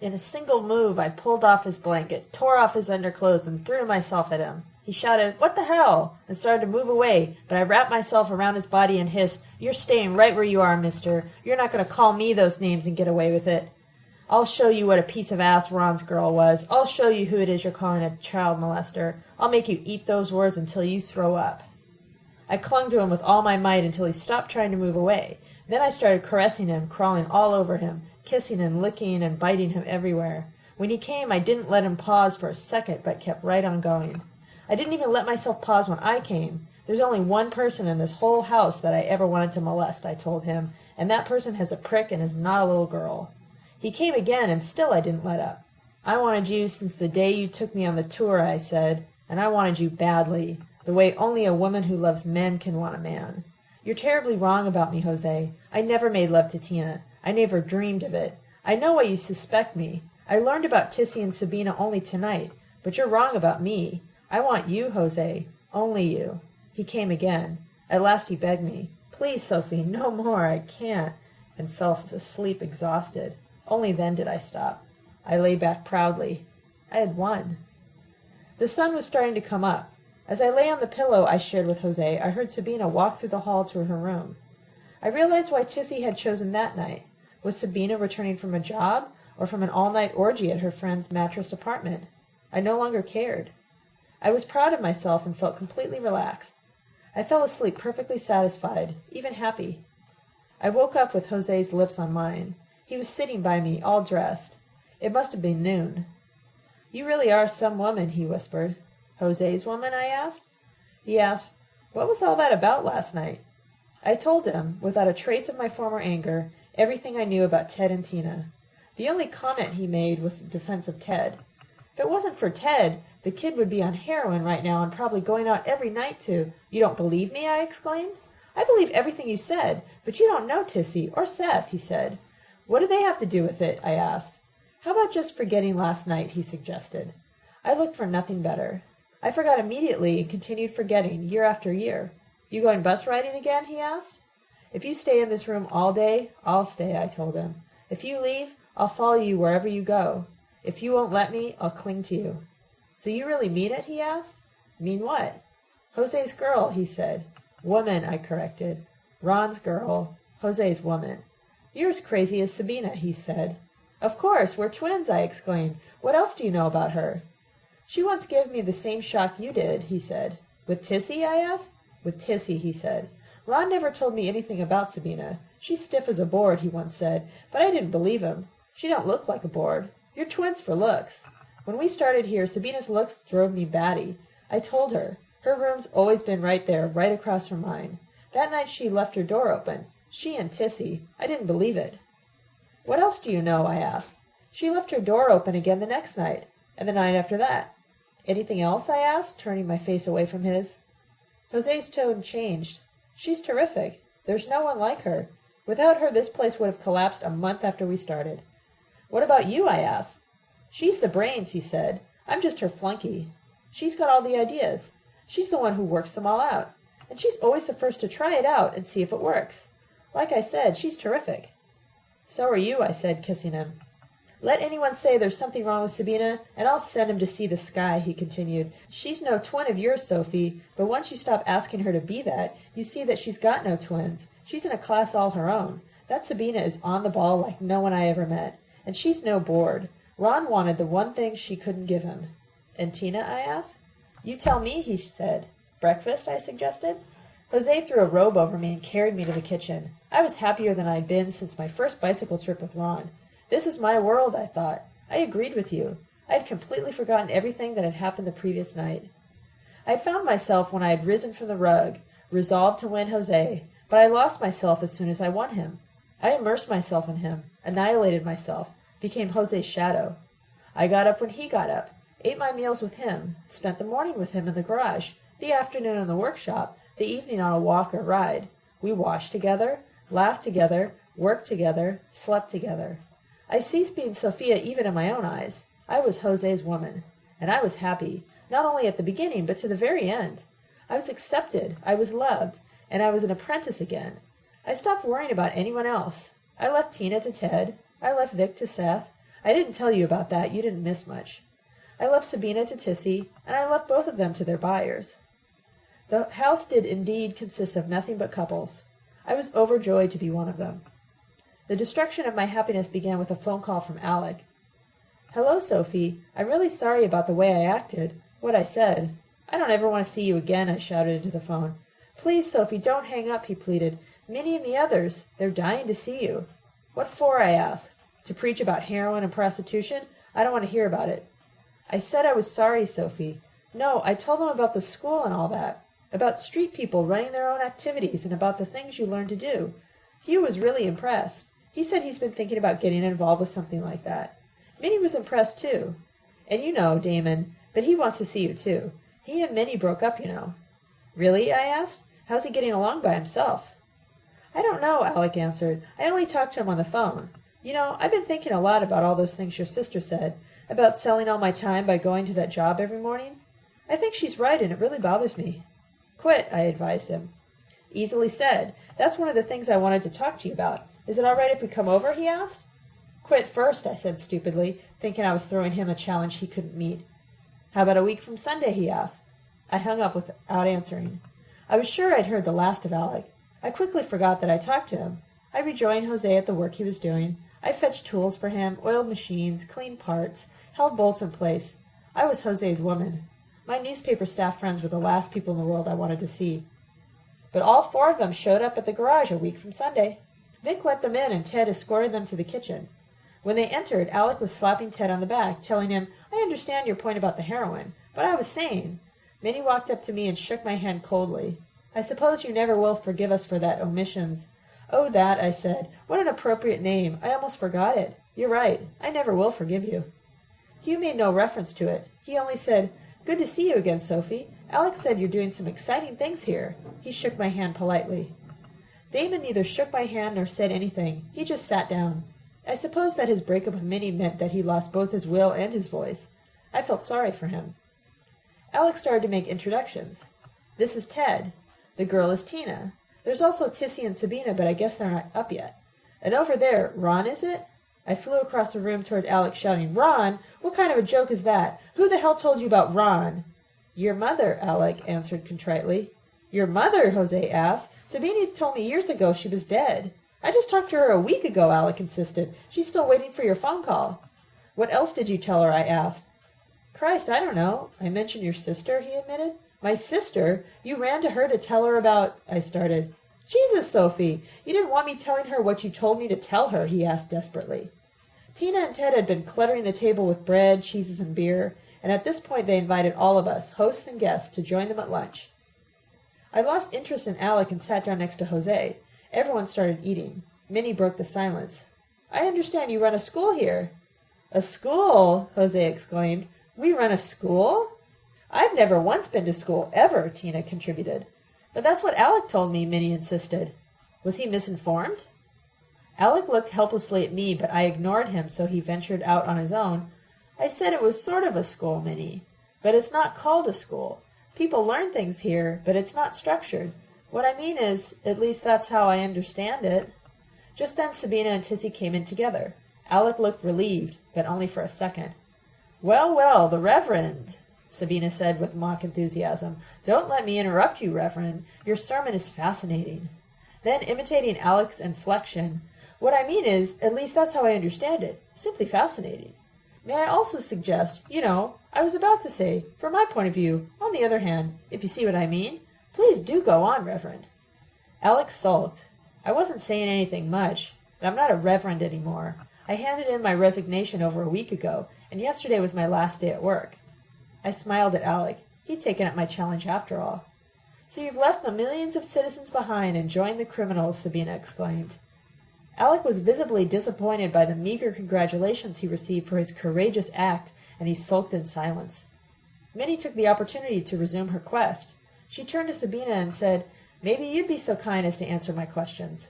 In a single move I pulled off his blanket, tore off his underclothes, and threw myself at him. He shouted, What the hell? and started to move away, but I wrapped myself around his body and hissed, You're staying right where you are, mister. You're not going to call me those names and get away with it. I'll show you what a piece of ass Ron's girl was. I'll show you who it is you're calling a child molester. I'll make you eat those words until you throw up. I clung to him with all my might until he stopped trying to move away. Then I started caressing him, crawling all over him, kissing and licking and biting him everywhere. When he came, I didn't let him pause for a second, but kept right on going. I didn't even let myself pause when I came. There's only one person in this whole house that I ever wanted to molest, I told him, and that person has a prick and is not a little girl. He came again, and still I didn't let up. I wanted you since the day you took me on the tour, I said, and I wanted you badly, the way only a woman who loves men can want a man. You're terribly wrong about me, Jose. I never made love to Tina. I never dreamed of it. I know why you suspect me. I learned about Tissy and Sabina only tonight, but you're wrong about me. I want you, Jose. Only you. He came again. At last he begged me. Please, Sophie, no more. I can't. And fell asleep exhausted. Only then did I stop. I lay back proudly. I had won. The sun was starting to come up. As I lay on the pillow I shared with Jose, I heard Sabina walk through the hall to her room. I realized why Tissy had chosen that night. Was Sabina returning from a job or from an all-night orgy at her friend's mattress apartment? I no longer cared. I was proud of myself and felt completely relaxed. I fell asleep perfectly satisfied, even happy. I woke up with Jose's lips on mine. He was sitting by me, all dressed. It must have been noon. You really are some woman, he whispered. Jose's woman? I asked. He asked, What was all that about last night? I told him, without a trace of my former anger, everything I knew about Ted and Tina. The only comment he made was in defense of Ted. If it wasn't for Ted, the kid would be on heroin right now and probably going out every night to. You don't believe me? I exclaimed. I believe everything you said, but you don't know Tissy or Seth, he said. What do they have to do with it? I asked. How about just forgetting last night? he suggested. I looked for nothing better. I forgot immediately and continued forgetting year after year. You going bus riding again? he asked. If you stay in this room all day, I'll stay, I told him. If you leave, I'll follow you wherever you go. If you won't let me, I'll cling to you. So you really mean it? he asked. Mean what? Jose's girl, he said. Woman, I corrected. Ron's girl. Jose's woman. You're as crazy as Sabina, he said. Of course, we're twins, I exclaimed. What else do you know about her? She once gave me the same shock you did, he said. With Tissy, I asked. With Tissy, he said. Ron never told me anything about Sabina. She's stiff as a board, he once said, but I didn't believe him. She don't look like a board. You're twins for looks. When we started here, Sabina's looks drove me batty. I told her. Her room's always been right there, right across from mine. That night she left her door open. She and Tissy. I didn't believe it. What else do you know? I asked. She left her door open again the next night, and the night after that. Anything else? I asked, turning my face away from his. Jose's tone changed. She's terrific. There's no one like her. Without her, this place would have collapsed a month after we started. What about you? I asked. She's the brains, he said. I'm just her flunky. She's got all the ideas. She's the one who works them all out. And she's always the first to try it out and see if it works. Like I said, she's terrific. So are you, I said, kissing him. Let anyone say there's something wrong with Sabina, and I'll send him to see the sky, he continued. She's no twin of yours, Sophie, but once you stop asking her to be that, you see that she's got no twins. She's in a class all her own. That Sabina is on the ball like no one I ever met. And she's no bored. Ron wanted the one thing she couldn't give him. And Tina, I asked. You tell me, he said. Breakfast, I suggested. Jose threw a robe over me and carried me to the kitchen. I was happier than I'd been since my first bicycle trip with Ron. This is my world, I thought. I agreed with you. I had completely forgotten everything that had happened the previous night. I found myself when I had risen from the rug, resolved to win Jose, but I lost myself as soon as I won him. I immersed myself in him, annihilated myself, became Jose's shadow. I got up when he got up, ate my meals with him, spent the morning with him in the garage, the afternoon in the workshop, the evening on a walk or ride. We washed together, laughed together, worked together, slept together. I ceased being Sophia even in my own eyes. I was Jose's woman, and I was happy, not only at the beginning, but to the very end. I was accepted, I was loved, and I was an apprentice again. I stopped worrying about anyone else. I left Tina to Ted. I left Vic to Seth. I didn't tell you about that. You didn't miss much. I left Sabina to Tissy, and I left both of them to their buyers. The house did indeed consist of nothing but couples. I was overjoyed to be one of them. The destruction of my happiness began with a phone call from Alec. Hello, Sophie. I'm really sorry about the way I acted, what I said. I don't ever want to see you again, I shouted into the phone. Please, Sophie, don't hang up, he pleaded. Minnie and the others, they're dying to see you. What for, I asked. To preach about heroin and prostitution? I don't want to hear about it. I said I was sorry, Sophie. No, I told them about the school and all that about street people running their own activities and about the things you learn to do. Hugh was really impressed. He said he's been thinking about getting involved with something like that. Minnie was impressed too. And you know, Damon, but he wants to see you too. He and Minnie broke up, you know. Really? I asked. How's he getting along by himself? I don't know, Alec answered. I only talked to him on the phone. You know, I've been thinking a lot about all those things your sister said, about selling all my time by going to that job every morning. I think she's right, and it really bothers me. Quit, I advised him. Easily said. That's one of the things I wanted to talk to you about. Is it all right if we come over? he asked. Quit first, I said stupidly, thinking I was throwing him a challenge he couldn't meet. How about a week from Sunday? he asked. I hung up without answering. I was sure I'd heard the last of Alec. I quickly forgot that I talked to him. I rejoined Jose at the work he was doing. I fetched tools for him, oiled machines, cleaned parts, held bolts in place. I was Jose's woman. My newspaper staff friends were the last people in the world I wanted to see. But all four of them showed up at the garage a week from Sunday. Vic let them in, and Ted escorted them to the kitchen. When they entered, Alec was slapping Ted on the back, telling him, I understand your point about the heroin, but I was sane. Minnie walked up to me and shook my hand coldly. I suppose you never will forgive us for that omissions. Oh, that, I said. What an appropriate name. I almost forgot it. You're right. I never will forgive you. Hugh made no reference to it. He only said, Good to see you again, Sophie. Alec said you're doing some exciting things here. He shook my hand politely. Damon neither shook my hand nor said anything. He just sat down. I suppose that his breakup with Minnie meant that he lost both his will and his voice. I felt sorry for him. Alec started to make introductions. This is Ted. The girl is Tina. There's also Tissy and Sabina, but I guess they're not up yet. And over there, Ron, is it? I flew across the room toward Alec, shouting, Ron! What kind of a joke is that? Who the hell told you about Ron? Your mother, Alec answered contritely. Your mother? Jose asked. Sabina told me years ago she was dead. I just talked to her a week ago, Alec insisted. She's still waiting for your phone call. What else did you tell her? I asked. Christ, I don't know. I mentioned your sister, he admitted. My sister? You ran to her to tell her about. I started. Jesus, Sophie, you didn't want me telling her what you told me to tell her, he asked desperately. Tina and Ted had been cluttering the table with bread, cheeses, and beer, and at this point they invited all of us, hosts and guests, to join them at lunch. I lost interest in Alec and sat down next to Jose. Everyone started eating. Minnie broke the silence. I understand you run a school here. A school? Jose exclaimed. We run a school? I've never once been to school, ever, Tina contributed. But that's what Alec told me, Minnie insisted. Was he misinformed? Alec looked helplessly at me, but I ignored him, so he ventured out on his own. I said it was sort of a school, Minnie, but it's not called a school. People learn things here, but it's not structured. What I mean is, at least that's how I understand it. Just then Sabina and Tissy came in together. Alec looked relieved, but only for a second. Well, well, the Reverend, Sabina said with mock enthusiasm. Don't let me interrupt you, Reverend. Your sermon is fascinating. Then, imitating Alec's inflection, what I mean is, at least that's how I understand it. Simply fascinating. May I also suggest, you know, I was about to say, from my point of view, on the other hand, if you see what I mean, please do go on, Reverend. Alec sulked. I wasn't saying anything much, but I'm not a reverend anymore. I handed in my resignation over a week ago, and yesterday was my last day at work. I smiled at Alec. He'd taken up my challenge after all. So you've left the millions of citizens behind and joined the criminals, Sabina exclaimed. Alec was visibly disappointed by the meager congratulations he received for his courageous act, and he sulked in silence. Minnie took the opportunity to resume her quest. She turned to Sabina and said, Maybe you'd be so kind as to answer my questions.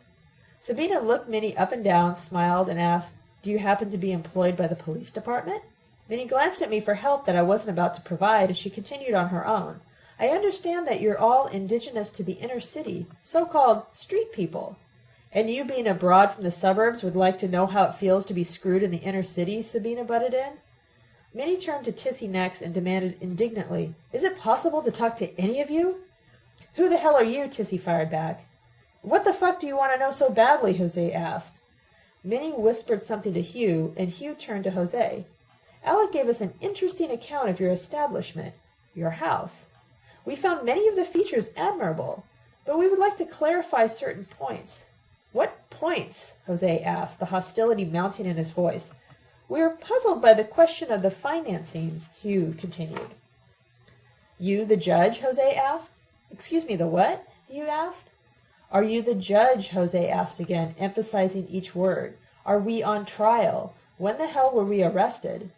Sabina looked Minnie up and down, smiled, and asked, Do you happen to be employed by the police department? Minnie glanced at me for help that I wasn't about to provide, and she continued on her own. I understand that you're all indigenous to the inner city, so-called street people. And you, being abroad from the suburbs, would like to know how it feels to be screwed in the inner city? Sabina butted in. Minnie turned to Tissy next and demanded indignantly, Is it possible to talk to any of you? Who the hell are you? Tissy fired back. What the fuck do you want to know so badly? Jose asked. Minnie whispered something to Hugh, and Hugh turned to Jose. Alec gave us an interesting account of your establishment, your house. We found many of the features admirable, but we would like to clarify certain points. What points? Jose asked, the hostility mounting in his voice. We are puzzled by the question of the financing, Hugh continued. You the judge? Jose asked. Excuse me, the what? Hugh asked. Are you the judge? Jose asked again, emphasizing each word. Are we on trial? When the hell were we arrested?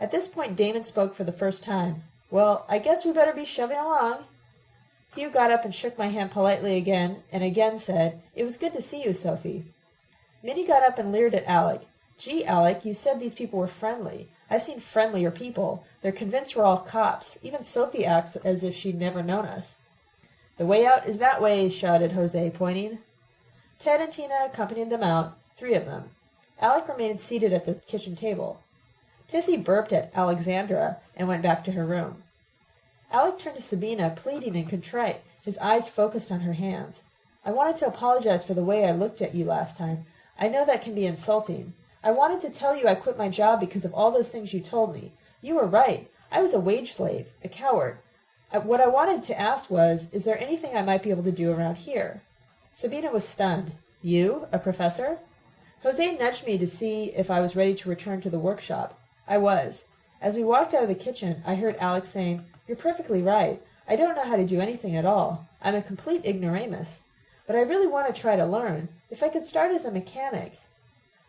At this point, Damon spoke for the first time. Well, I guess we better be shoving along. Hugh got up and shook my hand politely again, and again said, It was good to see you, Sophie. Minnie got up and leered at Alec. Gee, Alec, you said these people were friendly. I've seen friendlier people. They're convinced we're all cops. Even Sophie acts as if she'd never known us. The way out is that way, shouted Jose, pointing. Ted and Tina accompanied them out, three of them. Alec remained seated at the kitchen table. Tissy burped at Alexandra and went back to her room. Alec turned to Sabina, pleading and contrite, his eyes focused on her hands. I wanted to apologize for the way I looked at you last time. I know that can be insulting. I wanted to tell you I quit my job because of all those things you told me. You were right. I was a wage slave, a coward. What I wanted to ask was, is there anything I might be able to do around here? Sabina was stunned. You, a professor? Jose nudged me to see if I was ready to return to the workshop. I was. As we walked out of the kitchen, I heard Alec saying, you're perfectly right. I don't know how to do anything at all. I'm a complete ignoramus. But I really want to try to learn. If I could start as a mechanic.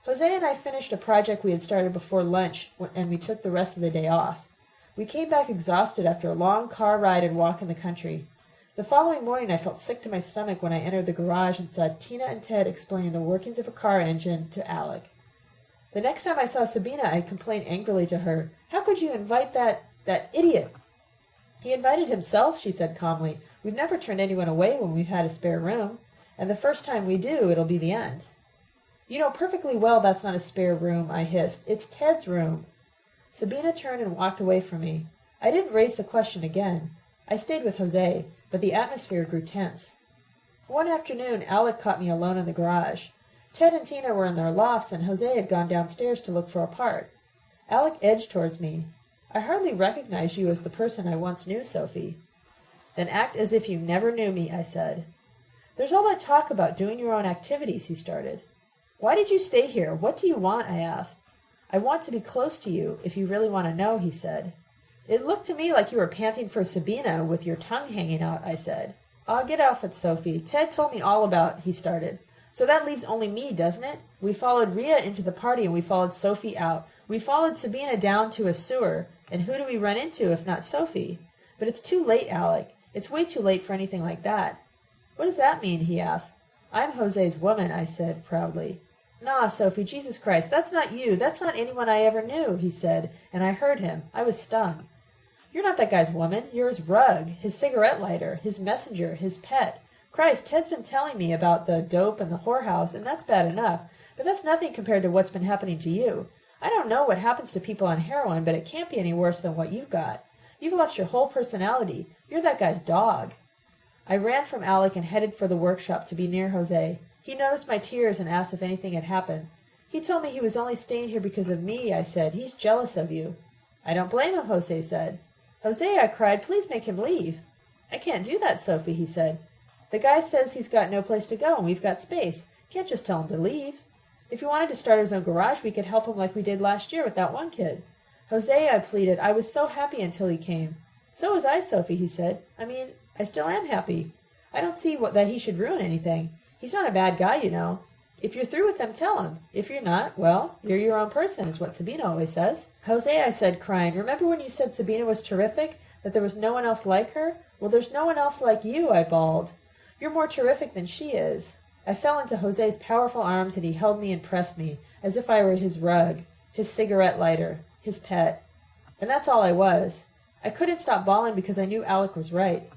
Jose and I finished a project we had started before lunch, and we took the rest of the day off. We came back exhausted after a long car ride and walk in the country. The following morning I felt sick to my stomach when I entered the garage and saw Tina and Ted explaining the workings of a car engine to Alec. The next time I saw Sabina, I complained angrily to her, How could you invite that, that idiot? He invited himself, she said calmly. We've never turned anyone away when we've had a spare room, and the first time we do, it'll be the end. You know perfectly well that's not a spare room, I hissed. It's Ted's room. Sabina turned and walked away from me. I didn't raise the question again. I stayed with Jose, but the atmosphere grew tense. One afternoon, Alec caught me alone in the garage. Ted and Tina were in their lofts, and Jose had gone downstairs to look for a part. Alec edged towards me. I hardly recognize you as the person I once knew, Sophie. Then act as if you never knew me, I said. There's all that talk about doing your own activities, he started. Why did you stay here? What do you want? I asked. I want to be close to you, if you really want to know, he said. It looked to me like you were panting for Sabina with your tongue hanging out, I said. Ah, get off it, Sophie. Ted told me all about, he started. So that leaves only me, doesn't it? We followed Ria into the party and we followed Sophie out. We followed Sabina down to a sewer. And who do we run into if not Sophie? But it's too late, Alec. It's way too late for anything like that. What does that mean? he asked. I'm Jose's woman, I said proudly. Nah, Sophie, Jesus Christ, that's not you. That's not anyone I ever knew, he said, and I heard him. I was stung. You're not that guy's woman. You're his rug, his cigarette lighter, his messenger, his pet. Christ, Ted's been telling me about the dope and the whorehouse, and that's bad enough, but that's nothing compared to what's been happening to you. I don't know what happens to people on heroin, but it can't be any worse than what you've got. You've lost your whole personality. You're that guy's dog. I ran from Alec and headed for the workshop to be near Jose. He noticed my tears and asked if anything had happened. He told me he was only staying here because of me, I said. He's jealous of you. I don't blame him, Jose said. Jose, I cried, please make him leave. I can't do that, Sophie, he said. The guy says he's got no place to go and we've got space. Can't just tell him to leave. If he wanted to start his own garage, we could help him like we did last year with that one kid. Jose, I pleaded, I was so happy until he came. So was I, Sophie, he said. I mean, I still am happy. I don't see what, that he should ruin anything. He's not a bad guy, you know. If you're through with him, tell him. If you're not, well, you're your own person, is what Sabina always says. Jose, I said, crying, remember when you said Sabina was terrific? That there was no one else like her? Well, there's no one else like you, I bawled. You're more terrific than she is. I fell into Jose's powerful arms and he held me and pressed me, as if I were his rug, his cigarette lighter, his pet. And that's all I was. I couldn't stop bawling because I knew Alec was right.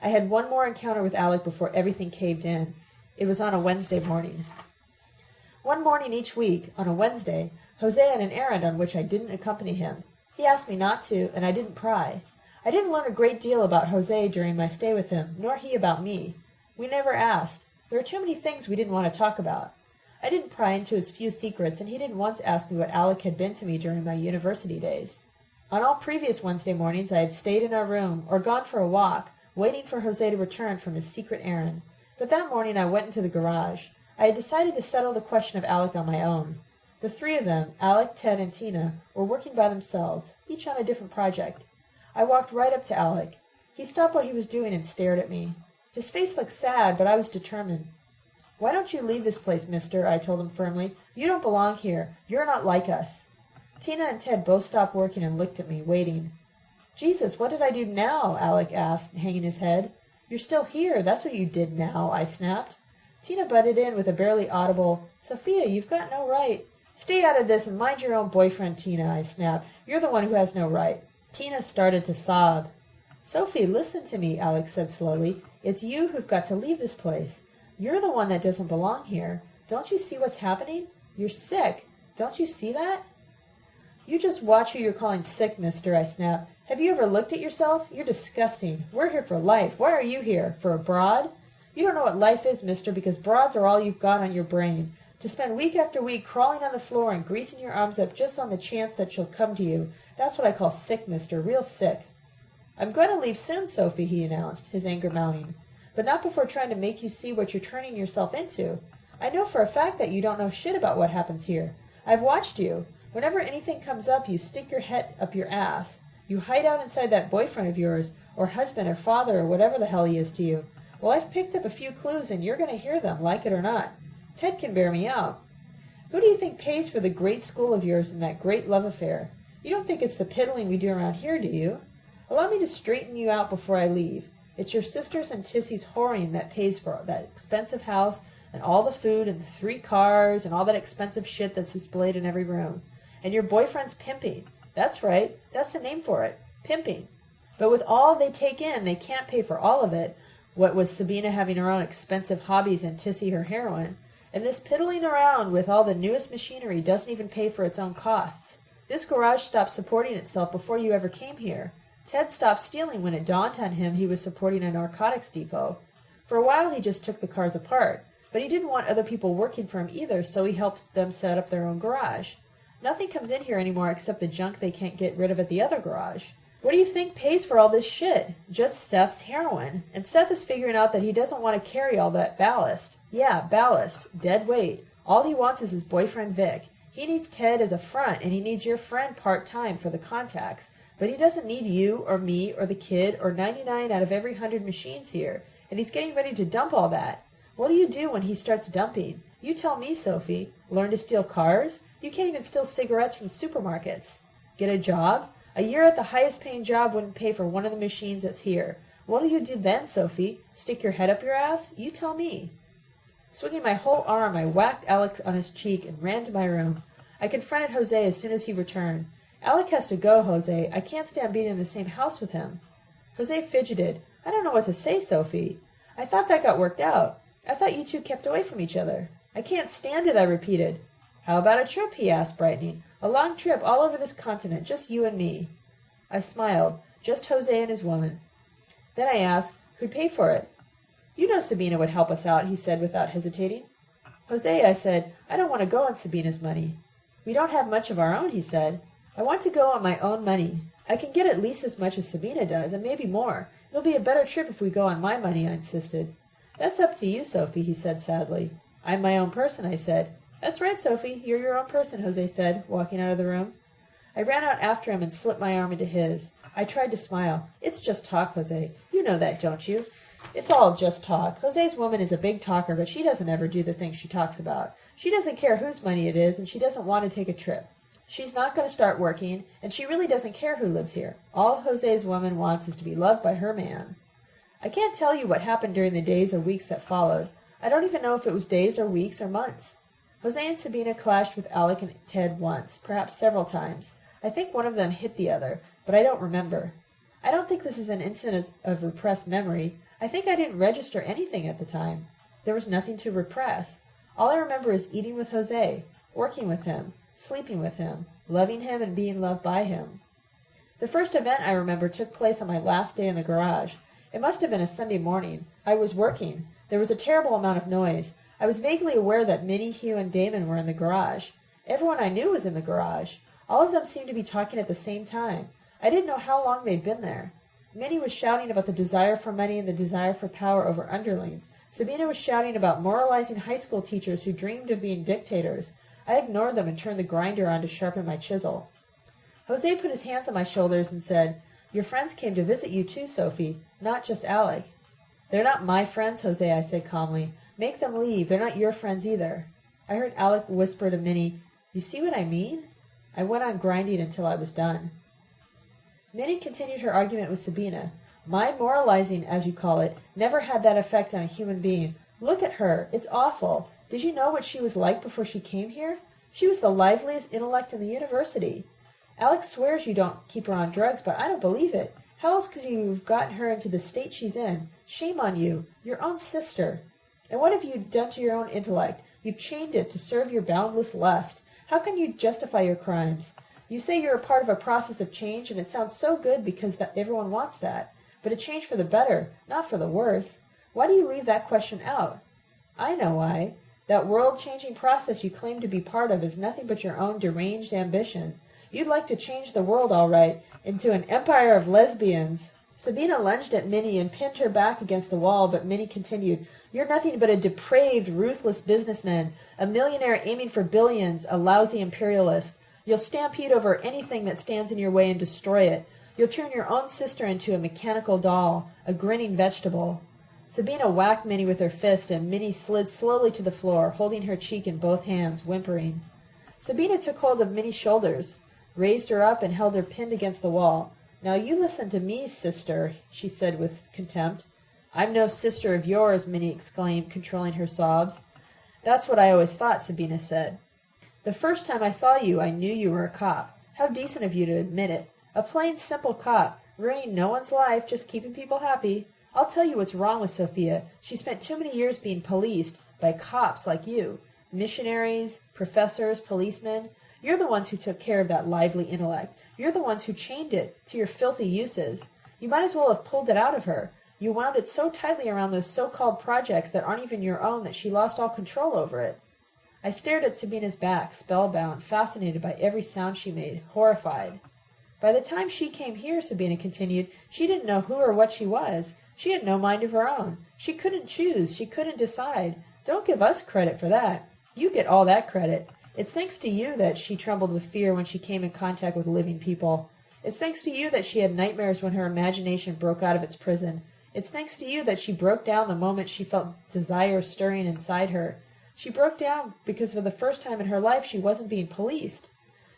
I had one more encounter with Alec before everything caved in. It was on a Wednesday morning. One morning each week, on a Wednesday, Jose had an errand on which I didn't accompany him. He asked me not to, and I didn't pry. I didn't learn a great deal about Jose during my stay with him, nor he about me. We never asked. There were too many things we didn't want to talk about. I didn't pry into his few secrets, and he didn't once ask me what Alec had been to me during my university days. On all previous Wednesday mornings I had stayed in our room, or gone for a walk, waiting for Jose to return from his secret errand. But that morning I went into the garage. I had decided to settle the question of Alec on my own. The three of them, Alec, Ted, and Tina, were working by themselves, each on a different project. I walked right up to Alec. He stopped what he was doing and stared at me. His face looked sad, but I was determined. Why don't you leave this place, mister? I told him firmly. You don't belong here. You're not like us. Tina and Ted both stopped working and looked at me, waiting. Jesus, what did I do now? Alec asked, hanging his head. You're still here. That's what you did now, I snapped. Tina butted in with a barely audible, Sophia, you've got no right. Stay out of this and mind your own boyfriend, Tina, I snapped. You're the one who has no right. Tina started to sob. Sophie, listen to me, Alec said slowly. It's you who've got to leave this place. You're the one that doesn't belong here. Don't you see what's happening? You're sick. Don't you see that? You just watch who you're calling sick, mister, I snapped. Have you ever looked at yourself? You're disgusting. We're here for life. Why are you here? For a broad? You don't know what life is, mister, because broads are all you've got on your brain. To spend week after week crawling on the floor and greasing your arms up just on the chance that she'll come to you. That's what I call sick, mister. Real sick. I'm going to leave soon, Sophie, he announced, his anger mounting but not before trying to make you see what you're turning yourself into. I know for a fact that you don't know shit about what happens here. I've watched you. Whenever anything comes up, you stick your head up your ass. You hide out inside that boyfriend of yours, or husband, or father, or whatever the hell he is to you. Well, I've picked up a few clues, and you're going to hear them, like it or not. Ted can bear me out. Who do you think pays for the great school of yours and that great love affair? You don't think it's the piddling we do around here, do you? Allow me to straighten you out before I leave. It's your sisters and Tissy's whoring that pays for that expensive house and all the food and the three cars and all that expensive shit that's displayed in every room. And your boyfriend's pimping. That's right. That's the name for it. Pimping. But with all they take in, they can't pay for all of it. What with Sabina having her own expensive hobbies and Tissy her heroin. And this piddling around with all the newest machinery doesn't even pay for its own costs. This garage stopped supporting itself before you ever came here. Ted stopped stealing when it dawned on him he was supporting a narcotics depot. For a while he just took the cars apart, but he didn't want other people working for him either, so he helped them set up their own garage. Nothing comes in here anymore except the junk they can't get rid of at the other garage. What do you think pays for all this shit? Just Seth's heroin. And Seth is figuring out that he doesn't want to carry all that ballast. Yeah, ballast. Dead weight. All he wants is his boyfriend Vic. He needs Ted as a front, and he needs your friend part time for the contacts. But he doesn't need you or me or the kid or 99 out of every 100 machines here, and he's getting ready to dump all that. What do you do when he starts dumping? You tell me, Sophie. Learn to steal cars? You can't even steal cigarettes from supermarkets. Get a job? A year at the highest paying job wouldn't pay for one of the machines that's here. What'll you do then, Sophie? Stick your head up your ass? You tell me. Swinging my whole arm, I whacked Alec on his cheek and ran to my room. I confronted Jose as soon as he returned. Alec has to go, Jose. I can't stand being in the same house with him. Jose fidgeted. I don't know what to say, Sophie. I thought that got worked out. I thought you two kept away from each other. I can't stand it, I repeated. How about a trip? he asked, brightening. A long trip all over this continent, just you and me. I smiled. Just Jose and his woman. Then I asked, who'd pay for it? You know Sabina would help us out, he said without hesitating. Jose, I said, I don't want to go on Sabina's money. We don't have much of our own, he said. I want to go on my own money. I can get at least as much as Sabina does, and maybe more. It'll be a better trip if we go on my money, I insisted. That's up to you, Sophie, he said sadly. I'm my own person, I said. That's right, Sophie. You're your own person, Jose said, walking out of the room. I ran out after him and slipped my arm into his. I tried to smile. It's just talk, Jose. You know that, don't you? It's all just talk. Jose's woman is a big talker, but she doesn't ever do the things she talks about. She doesn't care whose money it is, and she doesn't want to take a trip. She's not going to start working, and she really doesn't care who lives here. All Jose's woman wants is to be loved by her man. I can't tell you what happened during the days or weeks that followed. I don't even know if it was days or weeks or months. Jose and Sabina clashed with Alec and Ted once, perhaps several times. I think one of them hit the other, but I don't remember. I don't think this is an incident of repressed memory. I think I didn't register anything at the time. There was nothing to repress. All I remember is eating with Jose, working with him, sleeping with him, loving him and being loved by him. The first event I remember took place on my last day in the garage. It must have been a Sunday morning. I was working. There was a terrible amount of noise. I was vaguely aware that Minnie, Hugh, and Damon were in the garage. Everyone I knew was in the garage. All of them seemed to be talking at the same time. I didn't know how long they'd been there. Minnie was shouting about the desire for money and the desire for power over underlings. Sabina was shouting about moralizing high school teachers who dreamed of being dictators. I ignored them and turned the grinder on to sharpen my chisel. Jose put his hands on my shoulders and said, Your friends came to visit you too, Sophie, not just Alec. They're not my friends, Jose, I said calmly. Make them leave. They're not your friends either. I heard Alec whisper to Minnie, You see what I mean? I went on grinding until I was done. Minnie continued her argument with Sabina. My moralizing, as you call it, never had that effect on a human being. Look at her. It's awful. Did you know what she was like before she came here? She was the liveliest intellect in the university. Alec swears you don't keep her on drugs, but I don't believe it. How else could you have gotten her into the state she's in? Shame on you. Your own sister. And what have you done to your own intellect? You've chained it to serve your boundless lust. How can you justify your crimes? You say you're a part of a process of change, and it sounds so good because that everyone wants that. But a change for the better, not for the worse. Why do you leave that question out? I know why. That world-changing process you claim to be part of is nothing but your own deranged ambition. You'd like to change the world all right, into an empire of lesbians. Sabina lunged at Minnie and pinned her back against the wall, but Minnie continued, You're nothing but a depraved, ruthless businessman, a millionaire aiming for billions, a lousy imperialist. You'll stampede over anything that stands in your way and destroy it. You'll turn your own sister into a mechanical doll, a grinning vegetable. Sabina whacked Minnie with her fist, and Minnie slid slowly to the floor, holding her cheek in both hands, whimpering. Sabina took hold of Minnie's shoulders, raised her up, and held her pinned against the wall. Now you listen to me, sister, she said with contempt. I'm no sister of yours, Minnie exclaimed, controlling her sobs. That's what I always thought, Sabina said. The first time I saw you, I knew you were a cop. How decent of you to admit it. A plain, simple cop, ruining no one's life, just keeping people happy. I'll tell you what's wrong with Sophia. She spent too many years being policed by cops like you. Missionaries, professors, policemen. You're the ones who took care of that lively intellect. You're the ones who chained it to your filthy uses. You might as well have pulled it out of her. You wound it so tightly around those so-called projects that aren't even your own that she lost all control over it. I stared at Sabina's back, spellbound, fascinated by every sound she made, horrified. By the time she came here, Sabina continued, she didn't know who or what she was. She had no mind of her own. She couldn't choose. She couldn't decide. Don't give us credit for that. You get all that credit. It's thanks to you that she trembled with fear when she came in contact with living people. It's thanks to you that she had nightmares when her imagination broke out of its prison. It's thanks to you that she broke down the moment she felt desire stirring inside her. She broke down because for the first time in her life she wasn't being policed.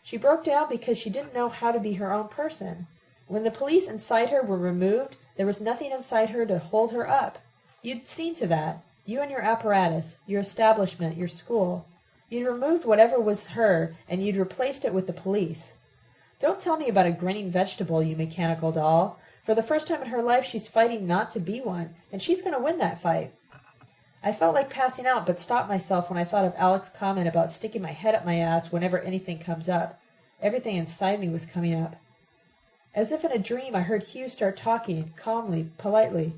She broke down because she didn't know how to be her own person. When the police inside her were removed, there was nothing inside her to hold her up. You'd seen to that. You and your apparatus, your establishment, your school. You'd removed whatever was her, and you'd replaced it with the police. Don't tell me about a grinning vegetable, you mechanical doll. For the first time in her life, she's fighting not to be one, and she's going to win that fight. I felt like passing out, but stopped myself when I thought of Alec's comment about sticking my head up my ass whenever anything comes up. Everything inside me was coming up. As if in a dream, I heard Hugh start talking, calmly, politely.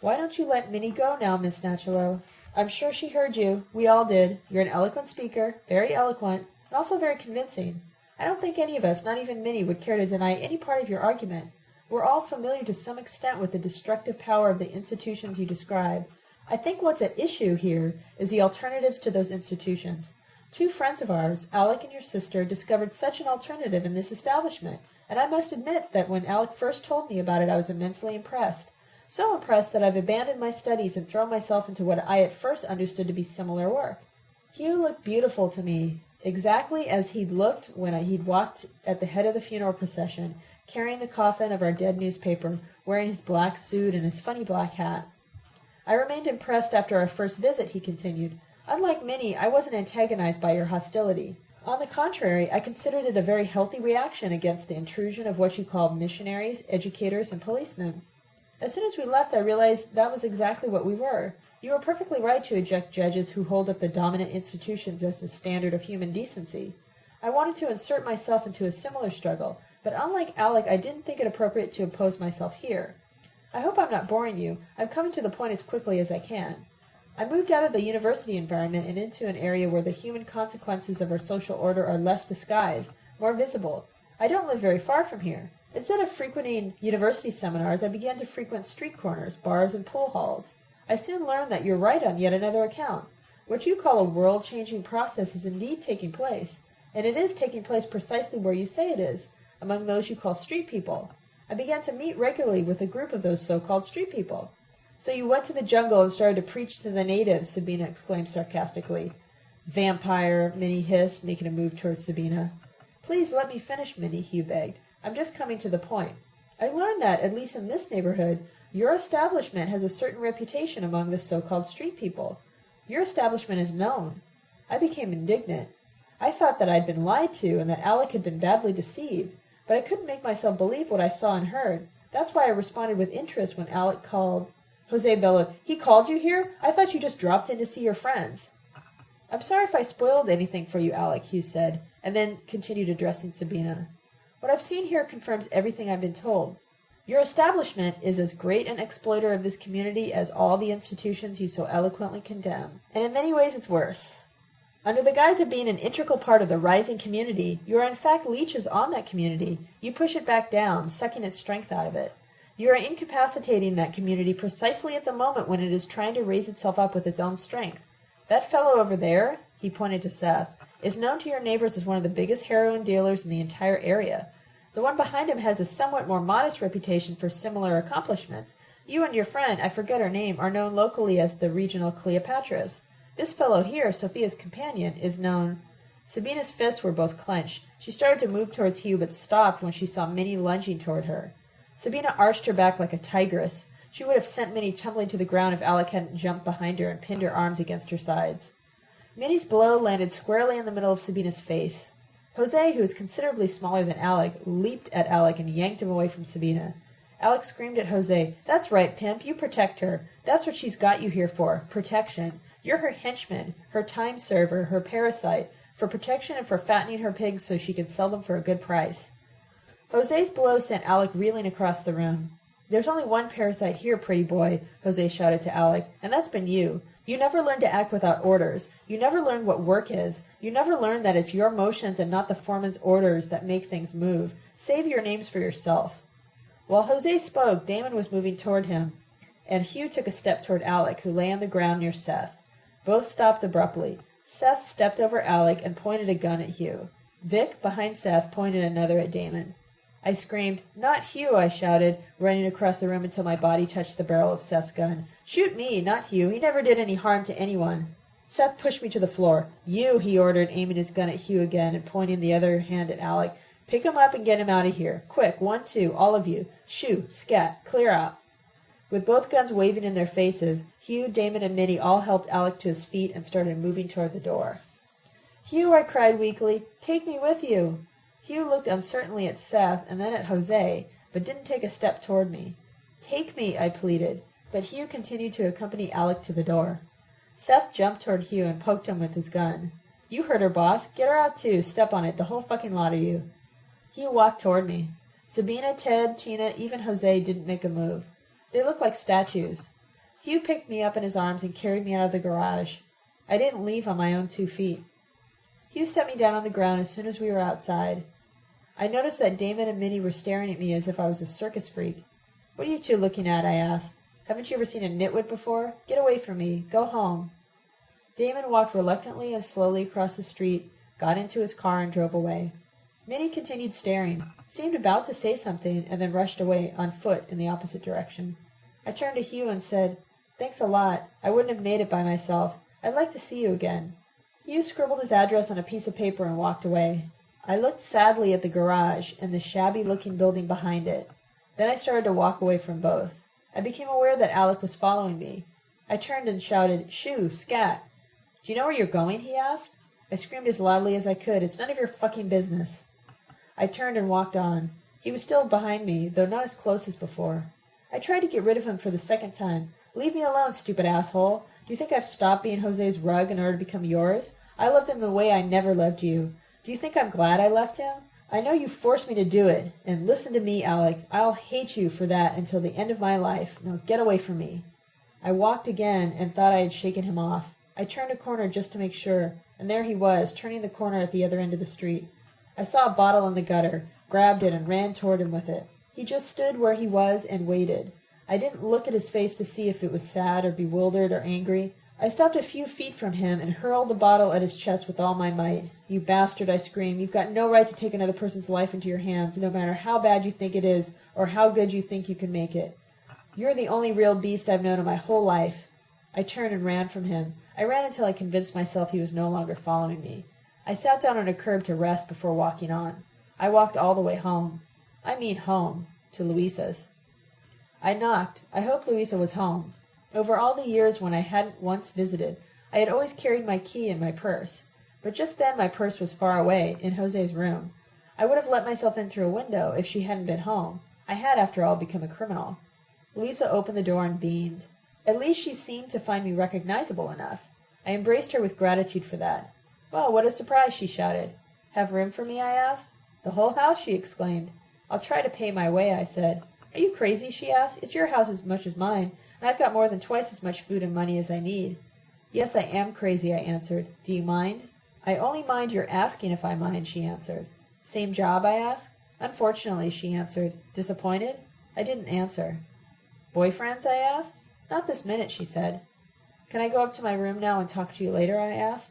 Why don't you let Minnie go now, Miss Nachalo? I'm sure she heard you. We all did. You're an eloquent speaker, very eloquent, and also very convincing. I don't think any of us, not even Minnie, would care to deny any part of your argument. We're all familiar to some extent with the destructive power of the institutions you describe. I think what's at issue here is the alternatives to those institutions. Two friends of ours, Alec and your sister, discovered such an alternative in this establishment, and I must admit that when Alec first told me about it I was immensely impressed. So impressed that I've abandoned my studies and thrown myself into what I at first understood to be similar work. Hugh looked beautiful to me, exactly as he'd looked when he'd walked at the head of the funeral procession, carrying the coffin of our dead newspaper, wearing his black suit and his funny black hat. I remained impressed after our first visit, he continued. Unlike Minnie, I wasn't antagonized by your hostility. On the contrary, I considered it a very healthy reaction against the intrusion of what you call missionaries, educators, and policemen. As soon as we left, I realized that was exactly what we were. You are perfectly right to eject judges who hold up the dominant institutions as the standard of human decency. I wanted to insert myself into a similar struggle, but unlike Alec, I didn't think it appropriate to oppose myself here. I hope I'm not boring you. I'm coming to the point as quickly as I can. I moved out of the university environment and into an area where the human consequences of our social order are less disguised, more visible. I don't live very far from here. Instead of frequenting university seminars, I began to frequent street corners, bars, and pool halls. I soon learned that you're right on yet another account. What you call a world-changing process is indeed taking place, and it is taking place precisely where you say it is, among those you call street people. I began to meet regularly with a group of those so-called street people. So you went to the jungle and started to preach to the natives, Sabina exclaimed sarcastically. Vampire, Minnie hissed, making a move towards Sabina. Please let me finish, Minnie, Hugh begged. I'm just coming to the point. I learned that, at least in this neighborhood, your establishment has a certain reputation among the so-called street people. Your establishment is known. I became indignant. I thought that I'd been lied to and that Alec had been badly deceived, but I couldn't make myself believe what I saw and heard. That's why I responded with interest when Alec called. Jose bellowed, He called you here? I thought you just dropped in to see your friends. I'm sorry if I spoiled anything for you, Alec, Hugh said, and then continued addressing Sabina. What I've seen here confirms everything I've been told. Your establishment is as great an exploiter of this community as all the institutions you so eloquently condemn, and in many ways it's worse. Under the guise of being an integral part of the rising community, you are in fact leeches on that community. You push it back down, sucking its strength out of it. You are incapacitating that community precisely at the moment when it is trying to raise itself up with its own strength. That fellow over there, he pointed to Seth, is known to your neighbors as one of the biggest heroin dealers in the entire area. The one behind him has a somewhat more modest reputation for similar accomplishments. You and your friend, I forget her name, are known locally as the regional Cleopatras. This fellow here, Sophia's companion, is known... Sabina's fists were both clenched. She started to move towards Hugh, but stopped when she saw Minnie lunging toward her. Sabina arched her back like a tigress. She would have sent Minnie tumbling to the ground if Alec hadn't jumped behind her and pinned her arms against her sides. Minnie's blow landed squarely in the middle of Sabina's face. Jose, who was considerably smaller than Alec, leaped at Alec and yanked him away from Sabina. Alec screamed at Jose, That's right, pimp, you protect her. That's what she's got you here for, protection. You're her henchman, her time server, her parasite, for protection and for fattening her pigs so she can sell them for a good price. Jose's blow sent Alec reeling across the room. There's only one parasite here, pretty boy, Jose shouted to Alec, and that's been you. You never learn to act without orders. You never learn what work is. You never learn that it's your motions and not the foreman's orders that make things move. Save your names for yourself. While Jose spoke, Damon was moving toward him, and Hugh took a step toward Alec, who lay on the ground near Seth. Both stopped abruptly. Seth stepped over Alec and pointed a gun at Hugh. Vic, behind Seth, pointed another at Damon. I screamed, Not Hugh, I shouted, running across the room until my body touched the barrel of Seth's gun. Shoot me, not Hugh. He never did any harm to anyone. Seth pushed me to the floor. You, he ordered, aiming his gun at Hugh again and pointing the other hand at Alec. Pick him up and get him out of here. Quick, one, two, all of you. Shoo, scat, clear out. With both guns waving in their faces, Hugh, Damon, and Minnie all helped Alec to his feet and started moving toward the door. Hugh, I cried weakly, take me with you. Hugh looked uncertainly at Seth and then at Jose, but didn't take a step toward me. Take me, I pleaded, but Hugh continued to accompany Alec to the door. Seth jumped toward Hugh and poked him with his gun. You heard her, boss. Get her out too. Step on it, the whole fucking lot of you. Hugh walked toward me. Sabina, Ted, Tina, even Jose didn't make a move. They looked like statues. Hugh picked me up in his arms and carried me out of the garage. I didn't leave on my own two feet. Hugh set me down on the ground as soon as we were outside. I noticed that Damon and Minnie were staring at me as if I was a circus freak. What are you two looking at? I asked. Haven't you ever seen a nitwit before? Get away from me. Go home. Damon walked reluctantly and slowly across the street, got into his car, and drove away. Minnie continued staring, seemed about to say something, and then rushed away on foot in the opposite direction. I turned to Hugh and said, Thanks a lot. I wouldn't have made it by myself. I'd like to see you again. Hugh scribbled his address on a piece of paper and walked away. I looked sadly at the garage and the shabby-looking building behind it. Then I started to walk away from both. I became aware that Alec was following me. I turned and shouted, Shoo, scat! Do you know where you're going? he asked. I screamed as loudly as I could. It's none of your fucking business. I turned and walked on. He was still behind me, though not as close as before. I tried to get rid of him for the second time. Leave me alone, stupid asshole. Do you think I've stopped being Jose's rug in order to become yours? I loved him the way I never loved you. Do you think I'm glad I left him? I know you forced me to do it. And listen to me, Alec. I'll hate you for that until the end of my life. Now get away from me. I walked again and thought I had shaken him off. I turned a corner just to make sure, and there he was, turning the corner at the other end of the street. I saw a bottle in the gutter, grabbed it, and ran toward him with it. He just stood where he was and waited. I didn't look at his face to see if it was sad or bewildered or angry. I stopped a few feet from him and hurled the bottle at his chest with all my might. You bastard, I screamed. You've got no right to take another person's life into your hands, no matter how bad you think it is or how good you think you can make it. You're the only real beast I've known in my whole life. I turned and ran from him. I ran until I convinced myself he was no longer following me. I sat down on a curb to rest before walking on. I walked all the way home. I mean home, to Louisa's. I knocked. I hoped Louisa was home. Over all the years when I hadn't once visited, I had always carried my key in my purse. But just then my purse was far away, in Jose's room. I would have let myself in through a window if she hadn't been home. I had, after all, become a criminal. Louisa opened the door and beamed. At least she seemed to find me recognizable enough. I embraced her with gratitude for that. Well, what a surprise, she shouted. Have room for me, I asked. The whole house, she exclaimed. I'll try to pay my way, I said. Are you crazy? she asked. It's your house as much as mine, I've got more than twice as much food and money as I need. Yes, I am crazy, I answered. Do you mind? I only mind your asking if I mind, she answered. Same job, I asked. Unfortunately, she answered. Disappointed? I didn't answer. Boyfriends? I asked. Not this minute, she said. Can I go up to my room now and talk to you later? I asked.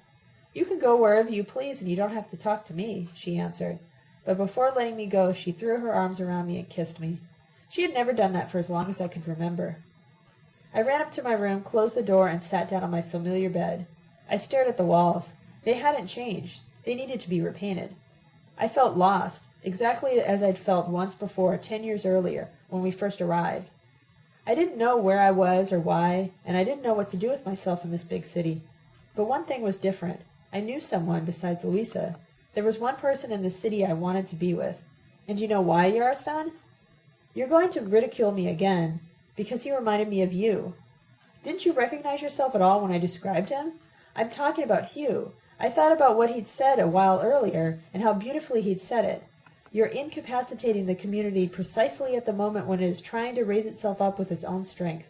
You can go wherever you please, and you don't have to talk to me, she answered. But before letting me go, she threw her arms around me and kissed me. She had never done that for as long as I could remember. I ran up to my room, closed the door, and sat down on my familiar bed. I stared at the walls. They hadn't changed. They needed to be repainted. I felt lost, exactly as I'd felt once before, ten years earlier, when we first arrived. I didn't know where I was or why, and I didn't know what to do with myself in this big city. But one thing was different. I knew someone besides Louisa. There was one person in the city I wanted to be with. And you know why, Yarostan? You're going to ridicule me again, because he reminded me of you. Didn't you recognize yourself at all when I described him? I'm talking about Hugh. I thought about what he'd said a while earlier, and how beautifully he'd said it. You're incapacitating the community precisely at the moment when it is trying to raise itself up with its own strength.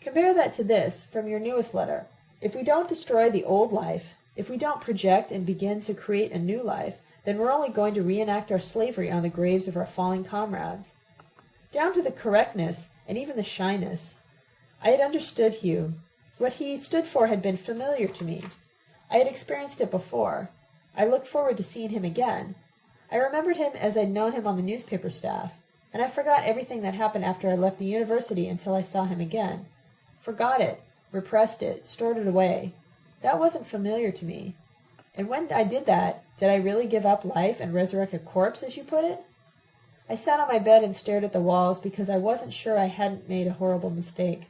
Compare that to this, from your newest letter. If we don't destroy the old life, if we don't project and begin to create a new life, then we're only going to reenact our slavery on the graves of our fallen comrades down to the correctness and even the shyness. I had understood Hugh. What he stood for had been familiar to me. I had experienced it before. I looked forward to seeing him again. I remembered him as I'd known him on the newspaper staff, and I forgot everything that happened after I left the university until I saw him again. Forgot it, repressed it, stored it away. That wasn't familiar to me. And when I did that, did I really give up life and resurrect a corpse, as you put it? I sat on my bed and stared at the walls because I wasn't sure I hadn't made a horrible mistake.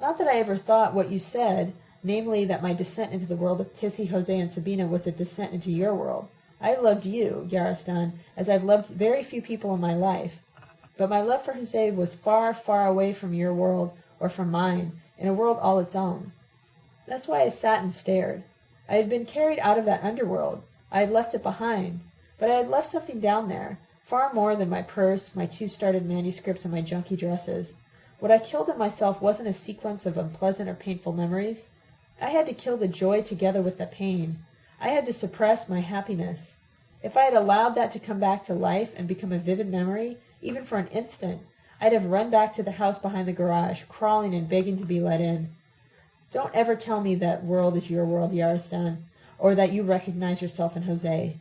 Not that I ever thought what you said, namely that my descent into the world of Tissy, Jose, and Sabina was a descent into your world. I loved you, Yarostan, as I've loved very few people in my life. But my love for Jose was far, far away from your world or from mine, in a world all its own. That's why I sat and stared. I had been carried out of that underworld. I had left it behind. But I had left something down there, Far more than my purse, my two started manuscripts, and my junky dresses. What I killed in myself wasn't a sequence of unpleasant or painful memories. I had to kill the joy together with the pain. I had to suppress my happiness. If I had allowed that to come back to life and become a vivid memory, even for an instant, I'd have run back to the house behind the garage, crawling and begging to be let in. Don't ever tell me that world is your world, Yarostan, or that you recognize yourself in Jose.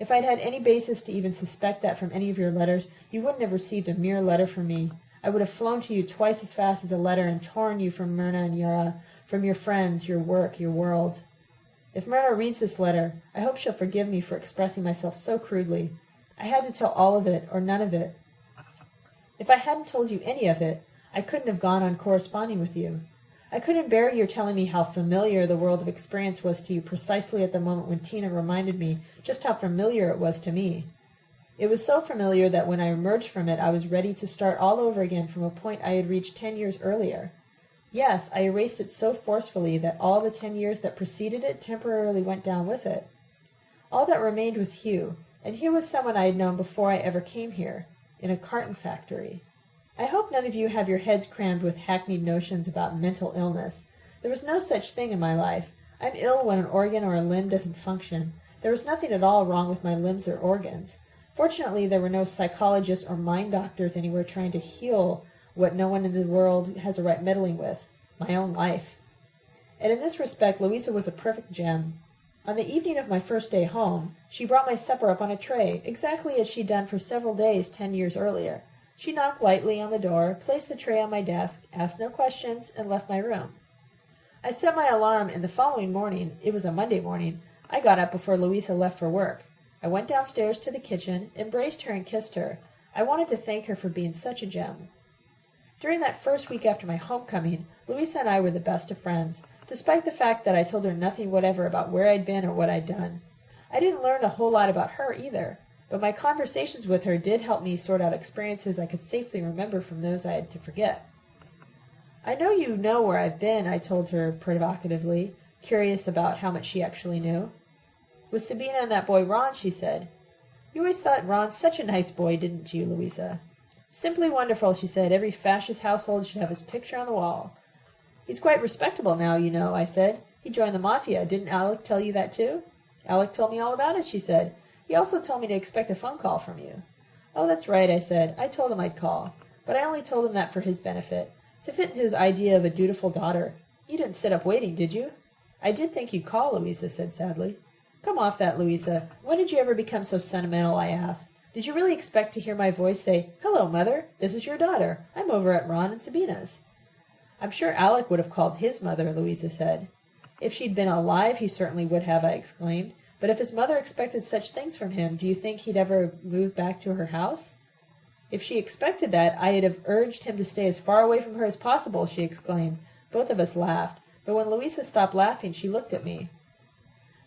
If I'd had any basis to even suspect that from any of your letters, you wouldn't have received a mere letter from me. I would have flown to you twice as fast as a letter and torn you from Myrna and Yara, from your friends, your work, your world. If Myrna reads this letter, I hope she'll forgive me for expressing myself so crudely. I had to tell all of it or none of it. If I hadn't told you any of it, I couldn't have gone on corresponding with you. I couldn't bear your telling me how familiar the world of experience was to you precisely at the moment when Tina reminded me just how familiar it was to me. It was so familiar that when I emerged from it, I was ready to start all over again from a point I had reached ten years earlier. Yes, I erased it so forcefully that all the ten years that preceded it temporarily went down with it. All that remained was Hugh, and Hugh was someone I had known before I ever came here, in a carton factory. I hope none of you have your heads crammed with hackneyed notions about mental illness. There was no such thing in my life. I'm ill when an organ or a limb doesn't function. There was nothing at all wrong with my limbs or organs. Fortunately, there were no psychologists or mind doctors anywhere trying to heal what no one in the world has a right meddling with my own life. And in this respect, Louisa was a perfect gem. On the evening of my first day home, she brought my supper up on a tray, exactly as she'd done for several days ten years earlier. She knocked lightly on the door, placed the tray on my desk, asked no questions, and left my room. I set my alarm, and the following morning, it was a Monday morning, I got up before Louisa left for work. I went downstairs to the kitchen, embraced her, and kissed her. I wanted to thank her for being such a gem. During that first week after my homecoming, Louisa and I were the best of friends, despite the fact that I told her nothing whatever about where I'd been or what I'd done. I didn't learn a whole lot about her either, but my conversations with her did help me sort out experiences I could safely remember from those I had to forget. I know you know where I've been, I told her provocatively, curious about how much she actually knew. With Sabina and that boy Ron, she said. You always thought Ron such a nice boy, didn't you, Louisa? Simply wonderful, she said. Every fascist household should have his picture on the wall. He's quite respectable now, you know, I said. He joined the Mafia. Didn't Alec tell you that too? Alec told me all about it, she said. He also told me to expect a phone call from you. Oh, that's right, I said. I told him I'd call. But I only told him that for his benefit, to fit into his idea of a dutiful daughter. You didn't sit up waiting, did you? I did think you'd call, Louisa said sadly. Come off that, Louisa. When did you ever become so sentimental? I asked. Did you really expect to hear my voice say, Hello, mother. This is your daughter. I'm over at Ron and Sabina's. I'm sure Alec would have called his mother, Louisa said. If she'd been alive, he certainly would have, I exclaimed. But if his mother expected such things from him, do you think he'd ever move back to her house? If she expected that, I'd have urged him to stay as far away from her as possible, she exclaimed. Both of us laughed, but when Louisa stopped laughing, she looked at me.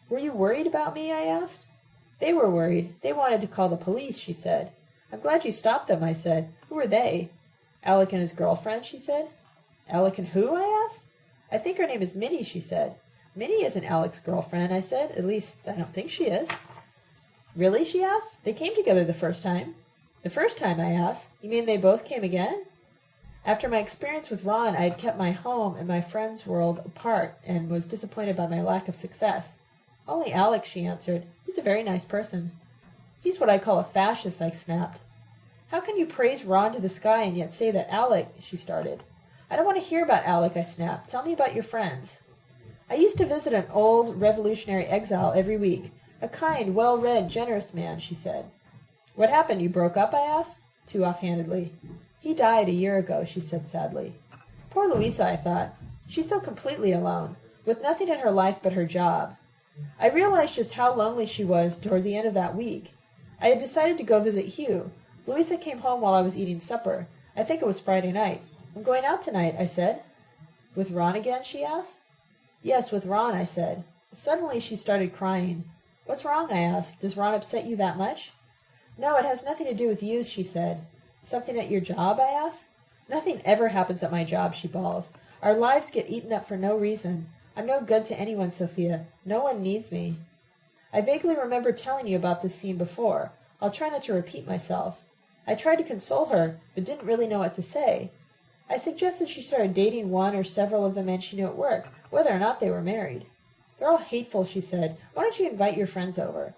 Were you worried about me? I asked. They were worried. They wanted to call the police, she said. I'm glad you stopped them, I said. Who are they? Alec and his girlfriend, she said. Alec and who? I asked. I think her name is Minnie, she said. Minnie isn't Alec's girlfriend, I said. At least, I don't think she is. Really? she asked. They came together the first time. The first time, I asked. You mean they both came again? After my experience with Ron, I had kept my home and my friends' world apart and was disappointed by my lack of success. Only Alec, she answered. He's a very nice person. He's what I call a fascist, I snapped. How can you praise Ron to the sky and yet say that Alec, she started. I don't want to hear about Alec, I snapped. Tell me about your friends. I used to visit an old revolutionary exile every week. A kind, well-read, generous man, she said. What happened? You broke up? I asked, too offhandedly. He died a year ago, she said sadly. Poor Louisa, I thought. She's so completely alone, with nothing in her life but her job. I realized just how lonely she was toward the end of that week. I had decided to go visit Hugh. Louisa came home while I was eating supper. I think it was Friday night. I'm going out tonight, I said. With Ron again? she asked. Yes, with Ron, I said. Suddenly she started crying. What's wrong? I asked. Does Ron upset you that much? No, it has nothing to do with you, she said. Something at your job? I asked. Nothing ever happens at my job, she bawls. Our lives get eaten up for no reason. I'm no good to anyone, Sophia. No one needs me. I vaguely remember telling you about this scene before. I'll try not to repeat myself. I tried to console her, but didn't really know what to say. I suggested she started dating one or several of the men she knew at work, whether or not they were married. They're all hateful, she said. Why don't you invite your friends over?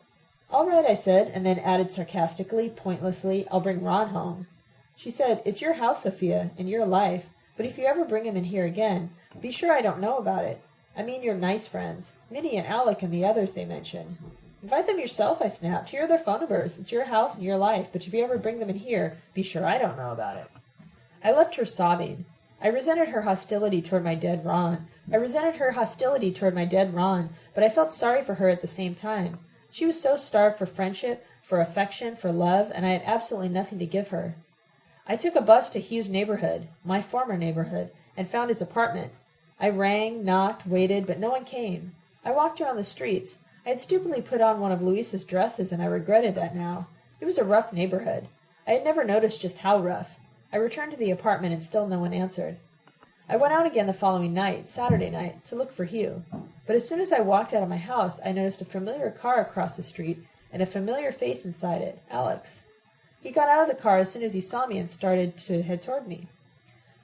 All right, I said, and then added sarcastically, pointlessly, I'll bring Ron home. She said, It's your house, Sophia, and your life, but if you ever bring him in here again, be sure I don't know about it. I mean your nice friends. Minnie and Alec and the others they mention. Invite them yourself, I snapped. Here are their phone numbers. It's your house and your life, but if you ever bring them in here, be sure I don't know about it. I left her sobbing. I resented her hostility toward my dead Ron. I resented her hostility toward my dead Ron, but I felt sorry for her at the same time. She was so starved for friendship, for affection, for love, and I had absolutely nothing to give her. I took a bus to Hugh's neighborhood, my former neighborhood, and found his apartment. I rang, knocked, waited, but no one came. I walked around the streets. I had stupidly put on one of Louisa's dresses, and I regretted that now. It was a rough neighborhood. I had never noticed just how rough. I returned to the apartment, and still no one answered. I went out again the following night, Saturday night, to look for Hugh. But as soon as I walked out of my house, I noticed a familiar car across the street and a familiar face inside it, Alec. He got out of the car as soon as he saw me and started to head toward me.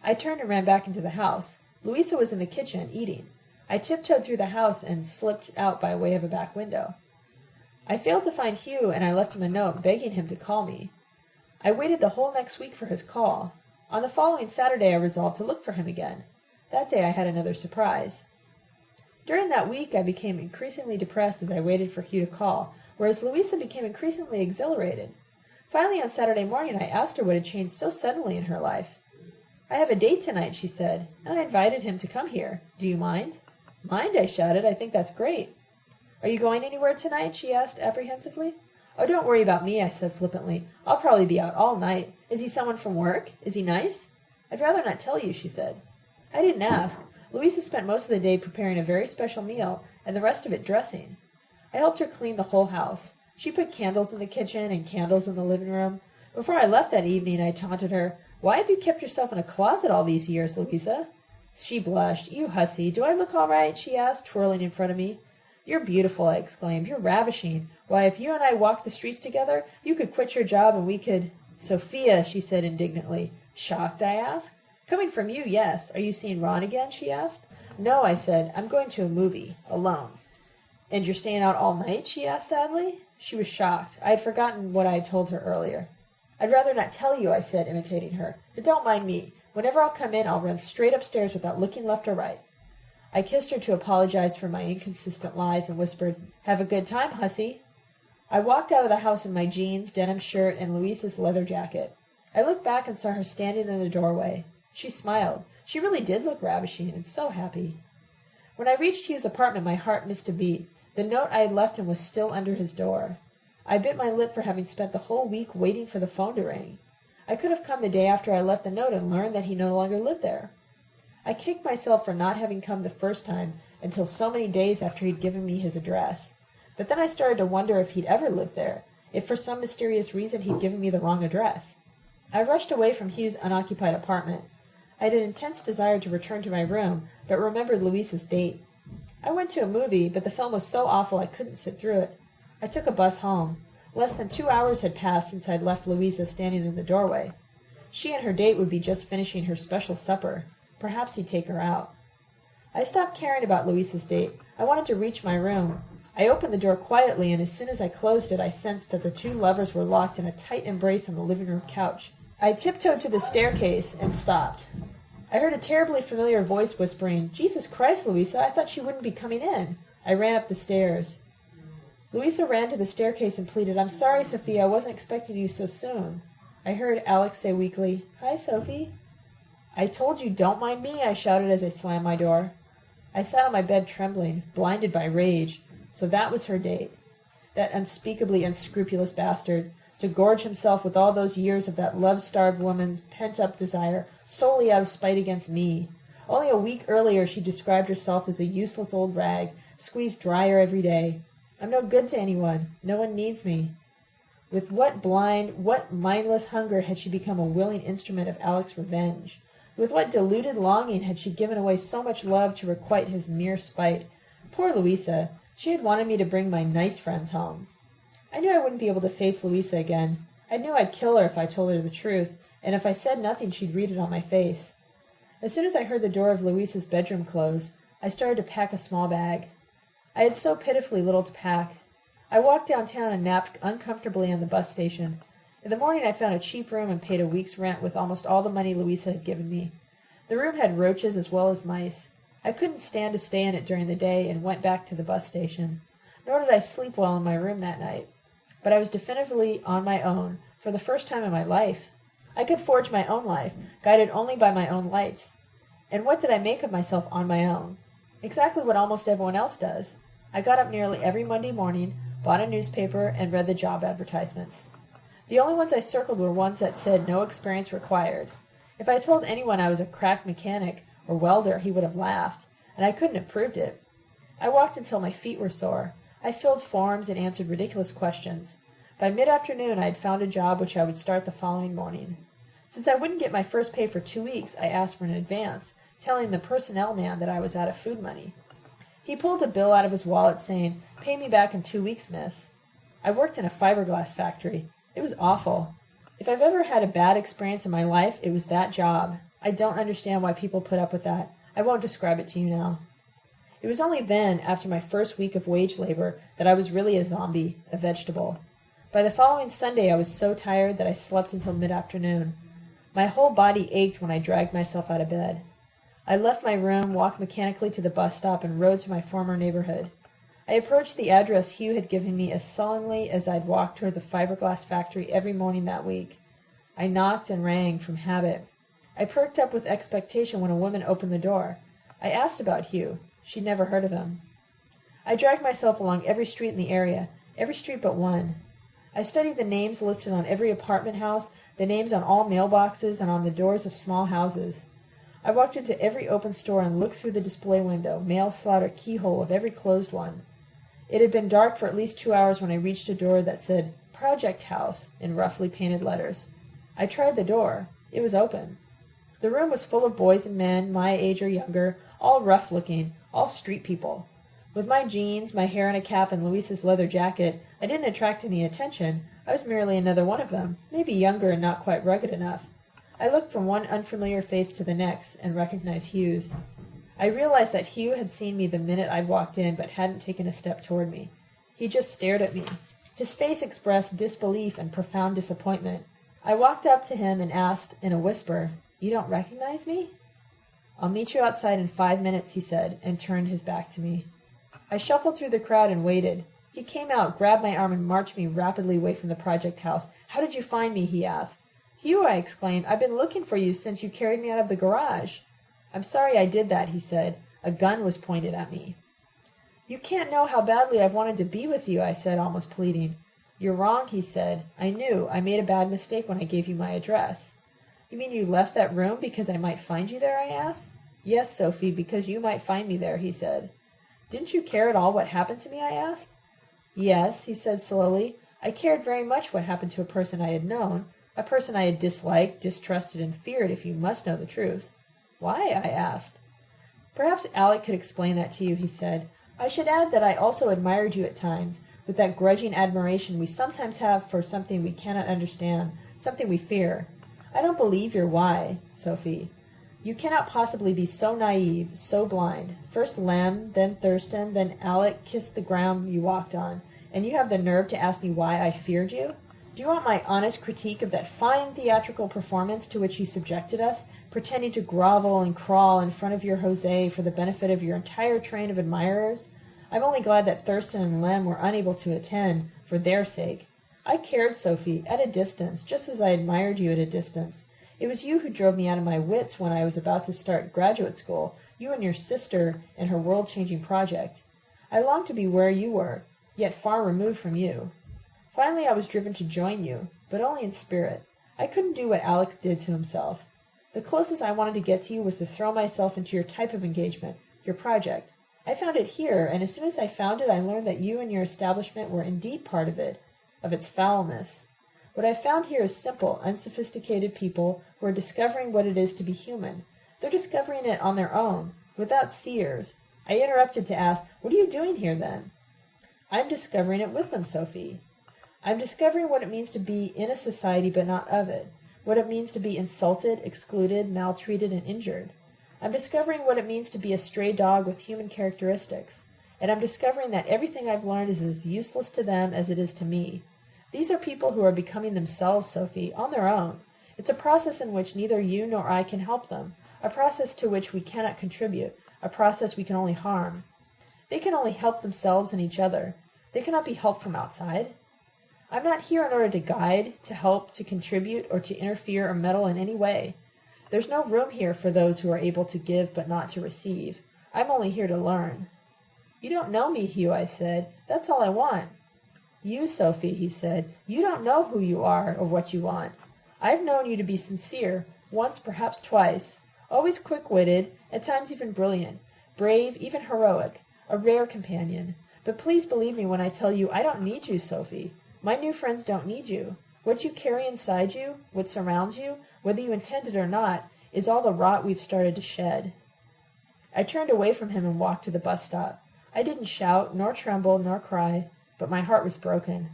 I turned and ran back into the house. Louisa was in the kitchen, eating. I tiptoed through the house and slipped out by way of a back window. I failed to find Hugh, and I left him a note begging him to call me. I waited the whole next week for his call. On the following Saturday I resolved to look for him again. That day I had another surprise. During that week I became increasingly depressed as I waited for Hugh to call, whereas Louisa became increasingly exhilarated. Finally, on Saturday morning, I asked her what had changed so suddenly in her life. I have a date tonight, she said, and I invited him to come here. Do you mind? Mind, I shouted. I think that's great. Are you going anywhere tonight? she asked apprehensively. Oh, don't worry about me, I said flippantly. I'll probably be out all night. Is he someone from work? Is he nice? I'd rather not tell you, she said. I didn't ask. Louisa spent most of the day preparing a very special meal, and the rest of it dressing. I helped her clean the whole house. She put candles in the kitchen and candles in the living room. Before I left that evening, I taunted her, Why have you kept yourself in a closet all these years, Louisa? She blushed. You hussy, do I look all right? she asked, twirling in front of me. You're beautiful, I exclaimed. You're ravishing. Why, if you and I walked the streets together, you could quit your job and we could. Sophia, she said indignantly. Shocked, I asked. Coming from you, yes. Are you seeing Ron again? she asked. No, I said. I'm going to a movie, alone. And you're staying out all night? she asked sadly. She was shocked. I had forgotten what I had told her earlier. I'd rather not tell you, I said, imitating her. But don't mind me. Whenever I'll come in, I'll run straight upstairs without looking left or right. I kissed her to apologize for my inconsistent lies and whispered, Have a good time, hussy. I walked out of the house in my jeans, denim shirt, and Louisa's leather jacket. I looked back and saw her standing in the doorway. She smiled. She really did look ravishing and so happy. When I reached Hugh's apartment, my heart missed a beat. The note I had left him was still under his door. I bit my lip for having spent the whole week waiting for the phone to ring. I could have come the day after I left the note and learned that he no longer lived there. I kicked myself for not having come the first time until so many days after he'd given me his address. But then I started to wonder if he'd ever lived there, if for some mysterious reason he'd given me the wrong address. I rushed away from Hugh's unoccupied apartment. I had an intense desire to return to my room, but remembered Louisa's date. I went to a movie, but the film was so awful I couldn't sit through it. I took a bus home. Less than two hours had passed since I'd left Louisa standing in the doorway. She and her date would be just finishing her special supper. Perhaps he'd take her out. I stopped caring about Louisa's date. I wanted to reach my room. I opened the door quietly, and as soon as I closed it, I sensed that the two lovers were locked in a tight embrace on the living room couch. I tiptoed to the staircase and stopped. I heard a terribly familiar voice whispering, Jesus Christ, Louisa, I thought she wouldn't be coming in. I ran up the stairs. Louisa ran to the staircase and pleaded, I'm sorry, Sophia, I wasn't expecting you so soon. I heard Alec say weakly, Hi, Sophie. I told you, don't mind me, I shouted as I slammed my door. I sat on my bed trembling, blinded by rage. So that was her date. That unspeakably unscrupulous bastard, to gorge himself with all those years of that love-starved woman's pent-up desire solely out of spite against me. Only a week earlier she described herself as a useless old rag, squeezed drier every day. I'm no good to anyone. No one needs me. With what blind, what mindless hunger had she become a willing instrument of Alec's revenge? With what deluded longing had she given away so much love to requite his mere spite? Poor Louisa! She had wanted me to bring my nice friends home. I knew I wouldn't be able to face Louisa again. I knew I'd kill her if I told her the truth, and if I said nothing she'd read it on my face. As soon as I heard the door of Louisa's bedroom close, I started to pack a small bag. I had so pitifully little to pack. I walked downtown and napped uncomfortably on the bus station. In the morning I found a cheap room and paid a week's rent with almost all the money Louisa had given me. The room had roaches as well as mice. I couldn't stand to stay in it during the day and went back to the bus station. Nor did I sleep well in my room that night. But I was definitively on my own, for the first time in my life. I could forge my own life, guided only by my own lights. And what did I make of myself on my own? Exactly what almost everyone else does. I got up nearly every Monday morning, bought a newspaper, and read the job advertisements. The only ones I circled were ones that said no experience required. If I told anyone I was a crack mechanic or welder, he would have laughed, and I couldn't have proved it. I walked until my feet were sore. I filled forms and answered ridiculous questions. By mid-afternoon, I had found a job which I would start the following morning. Since I wouldn't get my first pay for two weeks, I asked for an advance, telling the personnel man that I was out of food money. He pulled a bill out of his wallet saying, Pay me back in two weeks, miss. I worked in a fiberglass factory. It was awful. If I've ever had a bad experience in my life, it was that job. I don't understand why people put up with that. I won't describe it to you now. It was only then, after my first week of wage labor, that I was really a zombie, a vegetable. By the following Sunday I was so tired that I slept until mid-afternoon. My whole body ached when I dragged myself out of bed. I left my room, walked mechanically to the bus stop, and rode to my former neighborhood. I approached the address Hugh had given me as sullenly as I'd walked toward the fiberglass factory every morning that week. I knocked and rang from habit. I perked up with expectation when a woman opened the door. I asked about Hugh. She'd never heard of him. I dragged myself along every street in the area, every street but one. I studied the names listed on every apartment house, the names on all mailboxes, and on the doors of small houses. I walked into every open store and looked through the display window, mail slot, or keyhole of every closed one. It had been dark for at least two hours when I reached a door that said Project House in roughly painted letters. I tried the door. It was open. The room was full of boys and men, my age or younger, all rough looking, all street people. With my jeans, my hair in a cap, and Louisa's leather jacket, I didn't attract any attention. I was merely another one of them, maybe younger and not quite rugged enough. I looked from one unfamiliar face to the next and recognized Hugh's. I realized that Hugh had seen me the minute I'd walked in but hadn't taken a step toward me. He just stared at me. His face expressed disbelief and profound disappointment. I walked up to him and asked in a whisper, You don't recognize me? I'll meet you outside in five minutes, he said, and turned his back to me. I shuffled through the crowd and waited. He came out, grabbed my arm, and marched me rapidly away from the project house. How did you find me? he asked. Hugh, I exclaimed. I've been looking for you since you carried me out of the garage. I'm sorry I did that, he said. A gun was pointed at me. You can't know how badly I've wanted to be with you, I said, almost pleading. You're wrong, he said. I knew. I made a bad mistake when I gave you my address. You mean you left that room because I might find you there? I asked. Yes, Sophie, because you might find me there, he said. Didn't you care at all what happened to me? I asked. Yes, he said slowly. I cared very much what happened to a person I had known, a person I had disliked, distrusted, and feared, if you must know the truth. Why? I asked. Perhaps Alec could explain that to you, he said. I should add that I also admired you at times, with that grudging admiration we sometimes have for something we cannot understand, something we fear. I don't believe your why, Sophie. You cannot possibly be so naive, so blind. First Lem, then Thurston, then Alec kissed the ground you walked on, and you have the nerve to ask me why I feared you? Do you want my honest critique of that fine theatrical performance to which you subjected us, pretending to grovel and crawl in front of your Jose for the benefit of your entire train of admirers? I'm only glad that Thurston and Lem were unable to attend, for their sake. I cared, Sophie, at a distance, just as I admired you at a distance. It was you who drove me out of my wits when I was about to start graduate school, you and your sister and her world-changing project. I longed to be where you were, yet far removed from you. Finally I was driven to join you, but only in spirit. I couldn't do what Alec did to himself. The closest I wanted to get to you was to throw myself into your type of engagement, your project. I found it here, and as soon as I found it I learned that you and your establishment were indeed part of it, of its foulness. What I found here is simple, unsophisticated people who are discovering what it is to be human. They're discovering it on their own, without seers. I interrupted to ask, What are you doing here then? I'm discovering it with them, Sophie. I'm discovering what it means to be in a society but not of it, what it means to be insulted, excluded, maltreated, and injured. I'm discovering what it means to be a stray dog with human characteristics, and I'm discovering that everything I've learned is as useless to them as it is to me. These are people who are becoming themselves, Sophie, on their own. It's a process in which neither you nor I can help them, a process to which we cannot contribute, a process we can only harm. They can only help themselves and each other. They cannot be helped from outside. I'm not here in order to guide, to help, to contribute, or to interfere or meddle in any way. There's no room here for those who are able to give but not to receive. I'm only here to learn. You don't know me, Hugh, I said. That's all I want. You, Sophie, he said, you don't know who you are or what you want. I've known you to be sincere, once, perhaps twice, always quick-witted, at times even brilliant, brave, even heroic, a rare companion. But please believe me when I tell you I don't need you, Sophie. My new friends don't need you. What you carry inside you, what surrounds you, whether you intend it or not, is all the rot we've started to shed. I turned away from him and walked to the bus stop. I didn't shout, nor tremble, nor cry, but my heart was broken.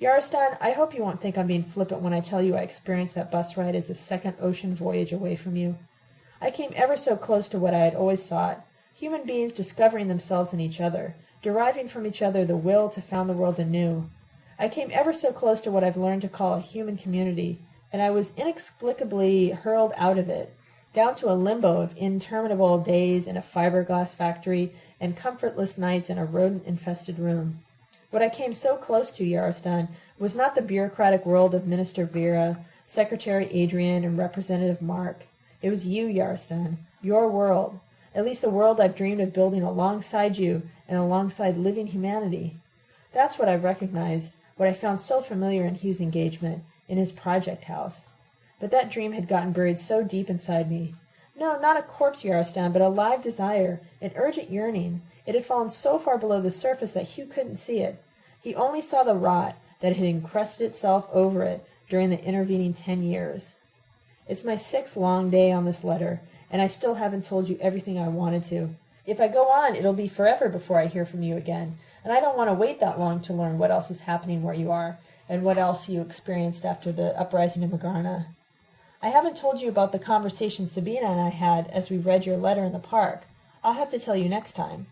Yarostan, I hope you won't think I'm being flippant when I tell you I experienced that bus ride as a second ocean voyage away from you. I came ever so close to what I had always sought human beings discovering themselves in each other, deriving from each other the will to found the world anew. I came ever so close to what I've learned to call a human community, and I was inexplicably hurled out of it, down to a limbo of interminable days in a fiberglass factory and comfortless nights in a rodent infested room. What I came so close to, Yarostan, was not the bureaucratic world of Minister Vera, Secretary Adrian, and Representative Mark. It was you, Yarostan, your world, at least the world I've dreamed of building alongside you and alongside living humanity. That's what I've recognized, what I found so familiar in Hugh's engagement, in his project house. But that dream had gotten buried so deep inside me. No, not a corpse, Yarostan, but a live desire, an urgent yearning. It had fallen so far below the surface that Hugh couldn't see it. He only saw the rot that had encrusted itself over it during the intervening ten years. It's my sixth long day on this letter, and I still haven't told you everything I wanted to. If I go on, it'll be forever before I hear from you again, and I don't want to wait that long to learn what else is happening where you are, and what else you experienced after the uprising in Magarna. I haven't told you about the conversation Sabina and I had as we read your letter in the park. I'll have to tell you next time.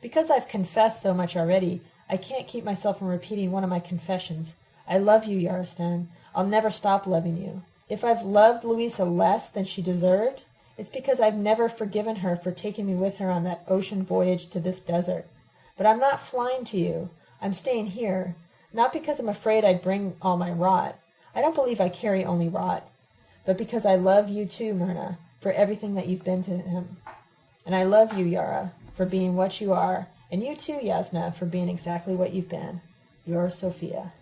Because I've confessed so much already, I can't keep myself from repeating one of my confessions. I love you, Yarostan. I'll never stop loving you. If I've loved Louisa less than she deserved, it's because I've never forgiven her for taking me with her on that ocean voyage to this desert. But I'm not flying to you. I'm staying here. Not because I'm afraid I'd bring all my rot. I don't believe I carry only rot but because I love you too, Myrna, for everything that you've been to him. And I love you, Yara, for being what you are, and you too, Yasna, for being exactly what you've been. Your Sophia.